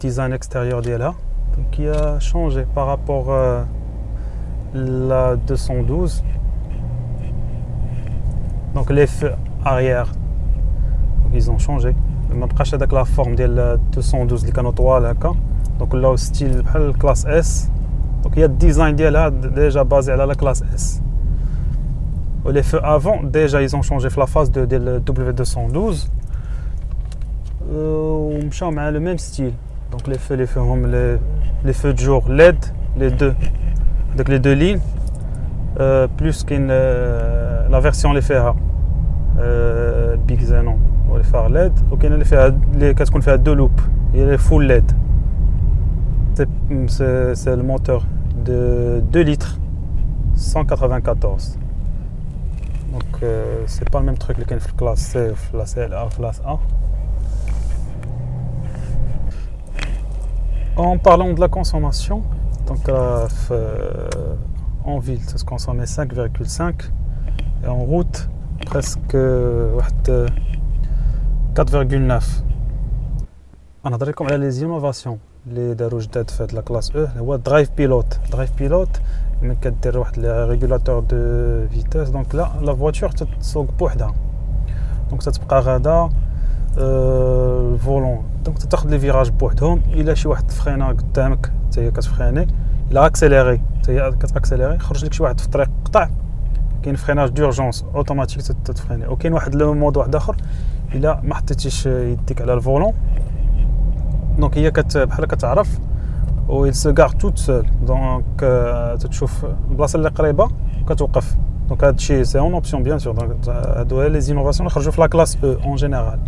design extérieur ديالها qui a changé par rapport à la 212 donc les feux arrière donc ils ont changé ما بقاش هذاك لا فورم ديال 212 اللي كانوا طوال هكا دونك ولاو ستيل بحال الكلاس اس دونك هي الديزاين ديالها ديجا بازي على لا كلاس اس ولي فو افون ديجا ils ont changé في لا فاز دو ديال W212 ومشاو مع لو ميم ستيل Donc les feux, les feux, les, les feux de jour LED, les deux, donc les deux lignes, euh, plus qu'une euh, la version les feux euh, big zanon ou les phares LED, les qu'est-ce qu'on fait à deux loops, il est full LED. C'est le moteur de 2 litres 194. Donc c'est pas le même truc que le classe C, la C, la classe A. En parlant de la consommation, donc euh, en ville, ça se consommait 5,5 et en route, presque 4,9. On a comme les innovations les داروا جداد في la classe E هو drive pilot drive pilot ملي كدير واحد régulateur de vitesse donc là la voiture تتسوق بوحدها donc تتبقى غادا الفولون دونك تاخذ لي فيراج بوحدهم الا شي واحد تفخينا قدامك حتى هي كتفخيني الا اكسيليري حتى هي كتاكسيليري خرج لك شي واحد في الطريق قطع كاين فريناج دورجونس اوتوماتيك تتفخيني وكاين واحد لو مود واحد اخر الا ما حطيتيش يديك على الفولون دونك هي كت بحال كتعرف و il se toute seule دونك تتشوف البلاصه اللي قريبه كتوقف دونك هادشي سي اون اوبسيون بيان سور دونك هادو لي زينوفاسيون اللي خرجوا في لا كلاس أو اون جينيرال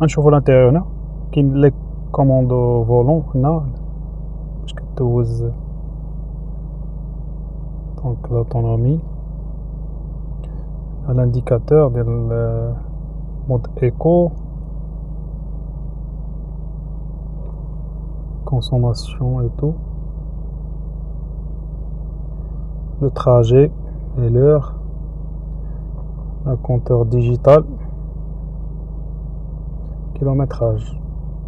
غنشوفو الانتيريور هنا كاين لي كوموندو فولون هنا باش كدوز دونك لوتونومي الانديكاتور ديال مود ايكو consommation et tout. Le trajet et l'heure. Un compteur digital. Kilométrage.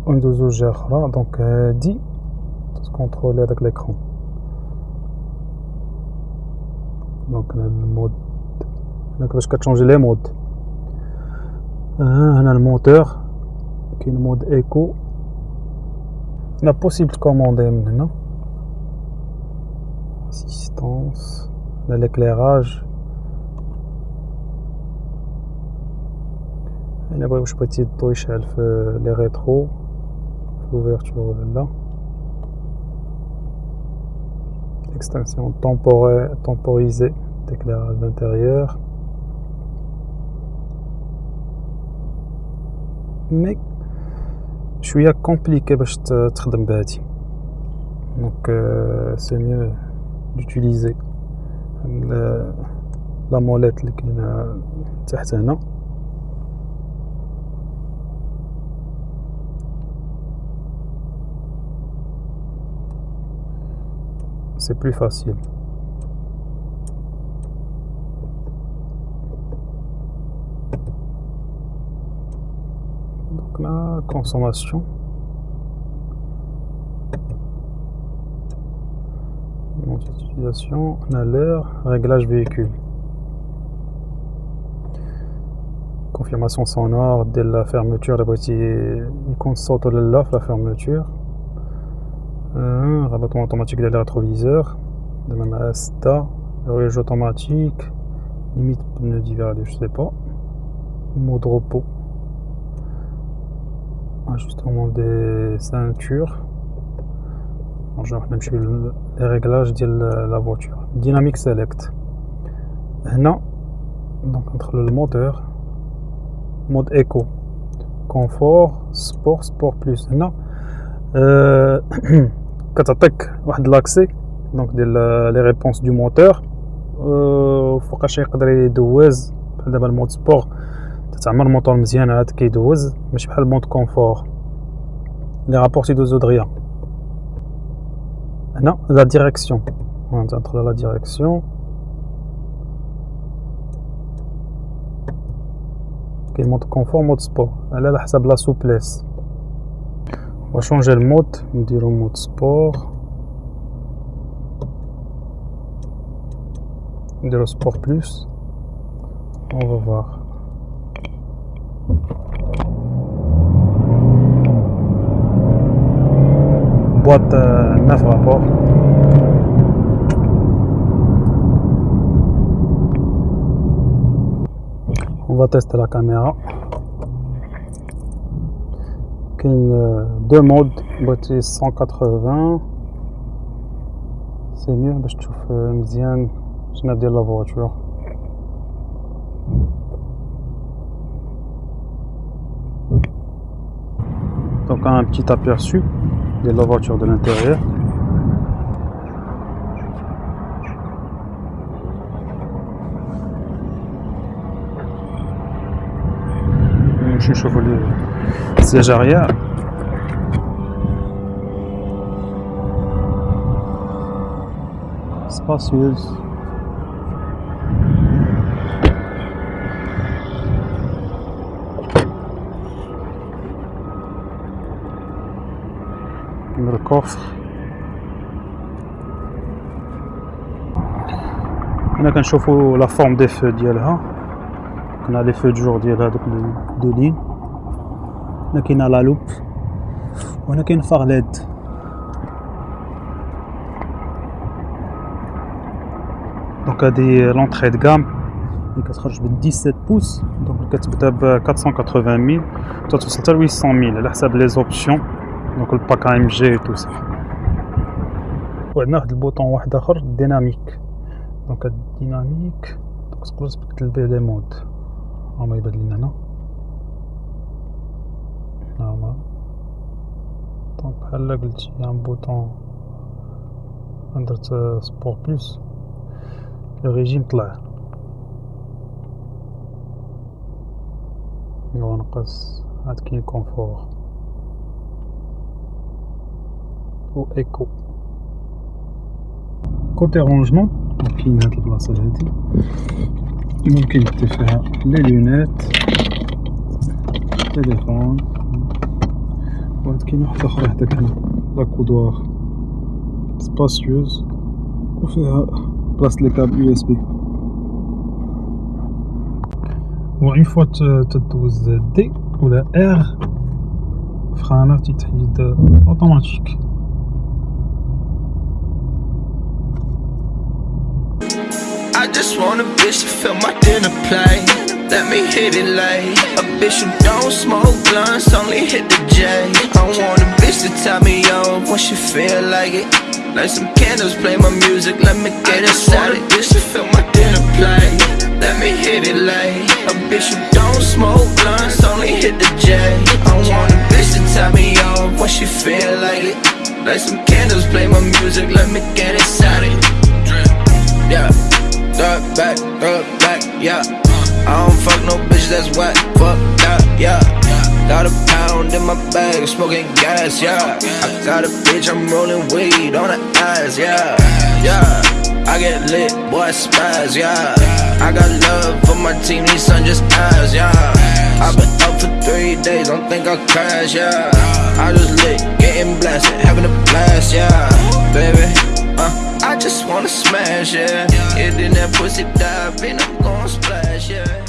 Windows gère là, donc euh, dit tout se contrôler avec l'écran. Donc le mode. Là, je vais changer les modes. On a le moteur qui est le mode éco la انا بغيت واش بغيتي الضو يشعل في لي ريترو في l'ouverture là extinction temporisée d'éclairage d'intérieur mais شويه كومبليكي باش تخدم بهادي دونك سي ميو دوتيليزي لا موليت اللي كاينه تحت هنا c'est plus facile. Donc là, consommation. utilisation, on a réglage véhicule. Confirmation sonore dès la fermeture, la partie il compte la fermeture. Euh, rabattement automatique des rétroviseurs, de même ASTA, verrouillage automatique, limite pneu d'hiver, je sais pas, mode repos. Ajustement des ceintures. Genre les réglages de la voiture. Dynamique select. Non. Donc entre le moteur mode éco confort sport sport plus. Non. Euh, de l'accès donc les réponses du moteur فوقاش يقدر يدوز دابا المود sport تعمر الموتور مزيان عاد كيدوز ماشي بحال المود كونفور لي رابور تيدوزو دغيا هنا لا ديريكسيون ندخلو لا ديريكسيون كاين مود كونفور مود سبور على حسب لا سوبليس On va changer le mode, on va dire au mode sport. On va sport plus. On va voir. Boîte euh, 9 rapports. On va tester la caméra. Euh, deux modes, boîtier 180. C'est mieux باش تشوف مزيان شنو ديال la voiture. Donc un petit aperçu de la voiture de l'intérieur. Je suis chevalier siège arrière. Spacieuse. Le coffre. هنا كنشوفوا لا فورم دي فو ديالها كنا لي فو جور ديال هذوك دو لين هنا كاينه لا لوب وهنا كاين فار ليد دونك هادي لونطخي د كام اللي كتخرج ب 17 بوس دونك كتبدا ب 480 ميل توصل حتى ل 800 ميل على حساب لي زوبسيون دونك الباك ام جي تو سا وعندنا واحد البوطون واحد اخر ديناميك دونك هاد الديناميك دونك تقدر تبدل به لي مود هما يبان لينا هنا normal donc هلا قلت un bouton درت sport plus le régime طلع ونقص عاد كاين كونفور و ايكو كوتي رونجمون كاين هاد البلاصه هادي ممكن دير فيها لي لونيت تليفون واحد كاين واحد اخرى حداك هنا لا كودوار سباسيوز وفيها passe les câbles USB. Bon, une fois que tu D ou la R, frein tu automatique. I just want a bitch to fill my dinner plate. Let me hit it late. A bitch who don't smoke blunts, only hit the J. I want a bitch to tie me up when she feel like it. Light some candles, play my music, let me get it. started bitch to fill my dinner plate. Let me hit it like A bitch who don't smoke blunts, only hit the J. I want a bitch to tie me up when she feel like. It Light some candles, play my music, let me get it. Started Yeah, it back, it back, yeah. I don't fuck no bitch that's wet, fuck that, yeah. Got a pound in my bag, smoking gas, yeah. I got a bitch, I'm rolling weed on her ass, yeah, yeah. I get lit, boy, I spaz, yeah. I got love for my team, these son just ass, yeah. I've been up for three days, don't think I'll crash, yeah. I just lit, getting blasted, having a blast, yeah. Baby, uh, I just wanna smash, yeah. Get in that pussy dive, and I'm gon' splash, yeah.